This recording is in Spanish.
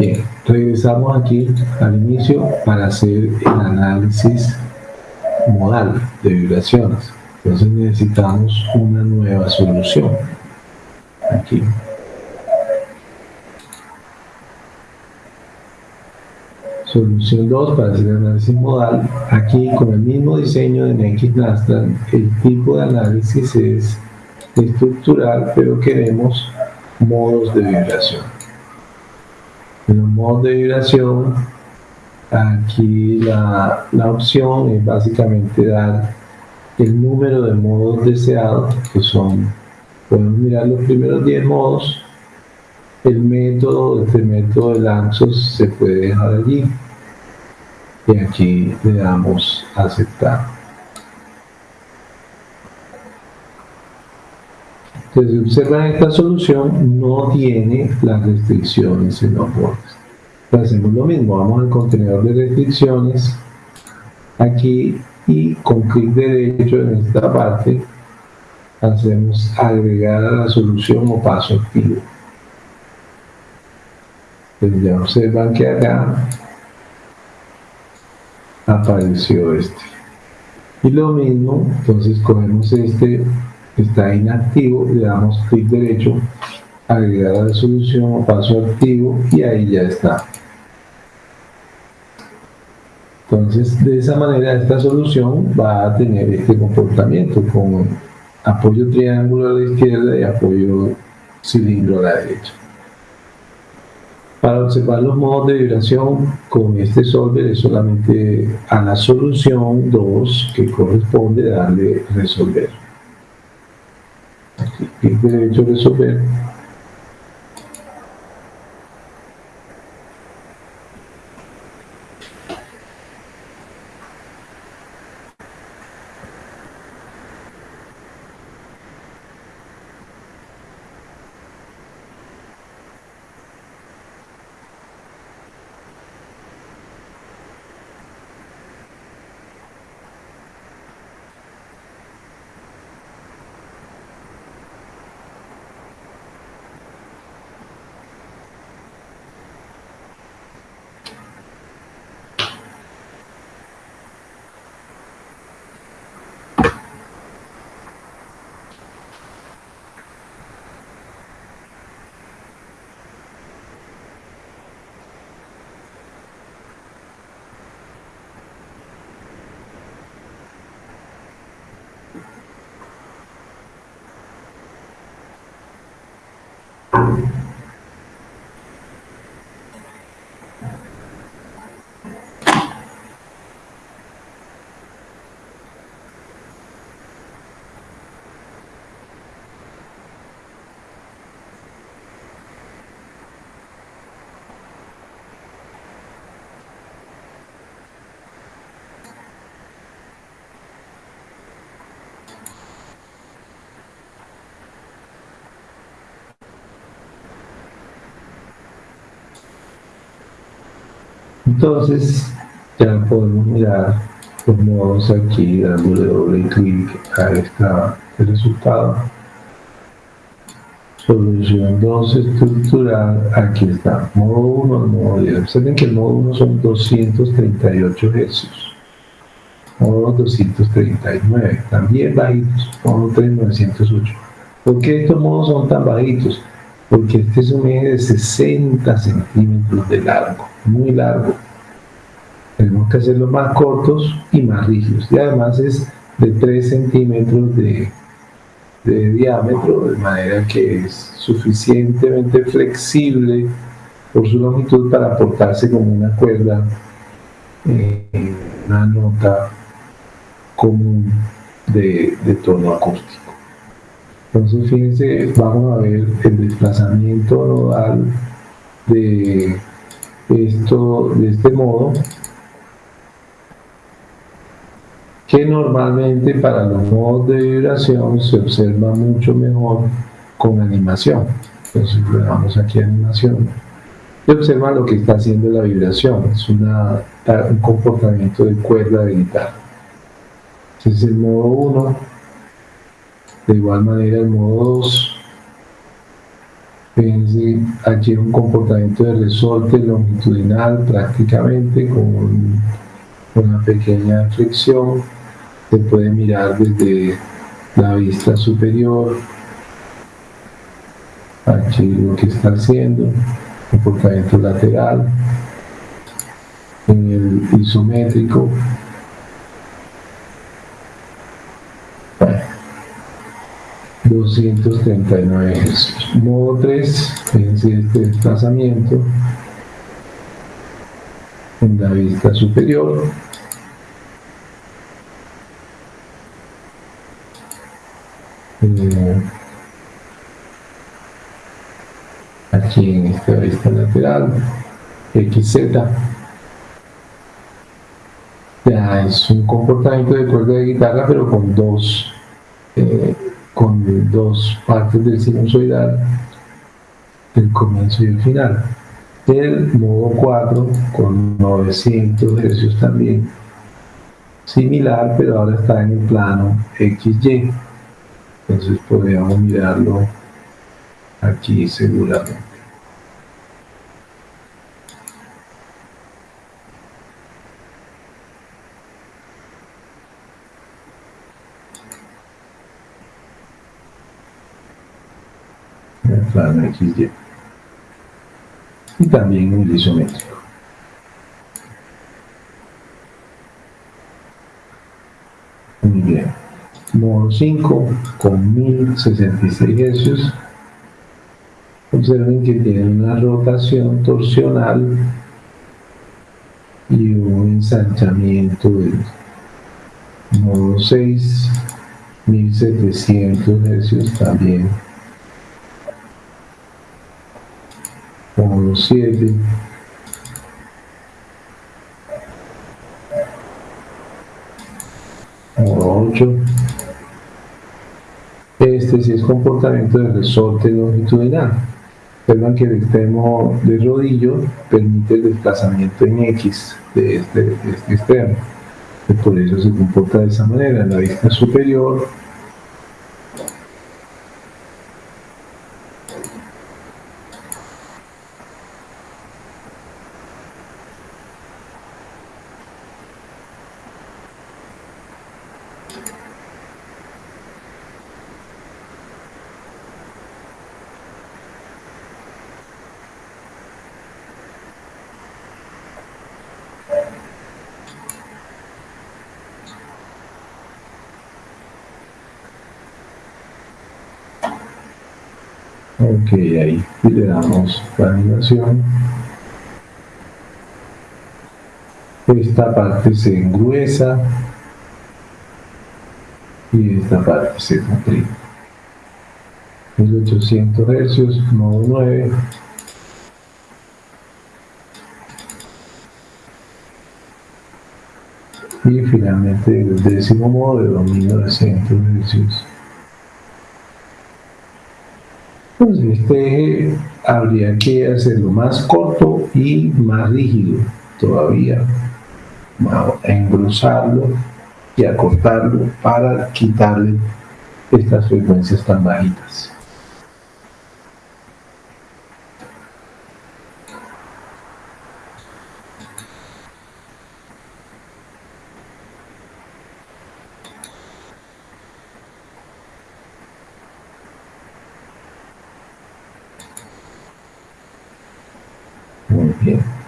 Bien, regresamos aquí al inicio para hacer el análisis modal de vibraciones. Entonces necesitamos una nueva solución. Aquí. Solución 2 para hacer el análisis modal. Aquí con el mismo diseño de NX el tipo de análisis es estructural, pero queremos modos de vibración. Modos de vibración, aquí la, la opción es básicamente dar el número de modos deseados, que son, podemos mirar los primeros 10 modos, el método, este método de lanzos se puede dejar allí y aquí le damos aceptar. Entonces, observan esta solución no tiene las restricciones en los bordes. Hacemos lo mismo, vamos al contenedor de restricciones, aquí y con clic derecho en esta parte hacemos agregar a la solución o paso activo. Entonces ya observan que acá apareció este. Y lo mismo, entonces cogemos este está inactivo, le damos clic derecho, agregar la solución paso activo y ahí ya está. Entonces, de esa manera esta solución va a tener este comportamiento con apoyo triángulo a la izquierda y apoyo cilindro a la derecha. Para observar los modos de vibración con este solver es solamente a la solución 2 que corresponde darle resolver clic derecho resolver Amen. Entonces, ya podemos mirar los modos aquí, dándole doble clic a este resultado. Solución 2 estructural, aquí está, modo 1, modo 10. Observen que el modo 1 son 238 Hz. Modo 239, también bajitos, modo 3, 908. ¿Por qué estos modos son tan bajitos? Porque este es un eje de 60 centímetros de largo muy largo. Tenemos que hacerlos más cortos y más rígidos. Y además es de 3 centímetros de, diámetro, de manera que es suficientemente flexible por su longitud para portarse como una cuerda en una nota común de tono acústico. Entonces, fíjense, vamos a ver el desplazamiento nodal de esto de este modo que normalmente para los modos de vibración se observa mucho mejor con animación. Entonces le damos aquí animación. Y observa lo que está haciendo la vibración. Es un comportamiento de cuerda de guitarra. Ese es el modo 1 de igual manera el modo 2 Fíjense, allí un comportamiento de resorte longitudinal prácticamente con una pequeña flexión. Se puede mirar desde la vista superior. Aquí lo que está haciendo, comportamiento lateral, en el isométrico. 239 ejercicios. Modo 3, fíjense este desplazamiento en la vista superior. Eh, aquí en esta vista lateral, XZ ya es un comportamiento de cuerda de guitarra pero con dos eh, con dos partes del sinusoidal el comienzo y el final. El modo 4 con 900 hercios también. Similar pero ahora está en el plano XY entonces podríamos mirarlo aquí seguramente plano XY. Y también en el isométrico. Muy bien. Modo 5 con 1066 hercios. Observen que tiene una rotación torsional y un ensanchamiento del modo 6, 1700 hercios también módulo 7 módulo 8 este sí es comportamiento de resorte longitudinal. Observan que el extremo de rodillo permite el desplazamiento en X de este, de este extremo. Por eso se comporta de esa manera. En la vista superior Ok, ahí le damos la animación. Esta parte se engruesa y esta parte se comprime. 1800 Hz, modo 9. Y finalmente el décimo modo de dominio de 100 Hz. Entonces, este eje habría que hacerlo más corto y más rígido todavía, engrosarlo y acortarlo para quitarle estas frecuencias tan bajitas. Muy bien.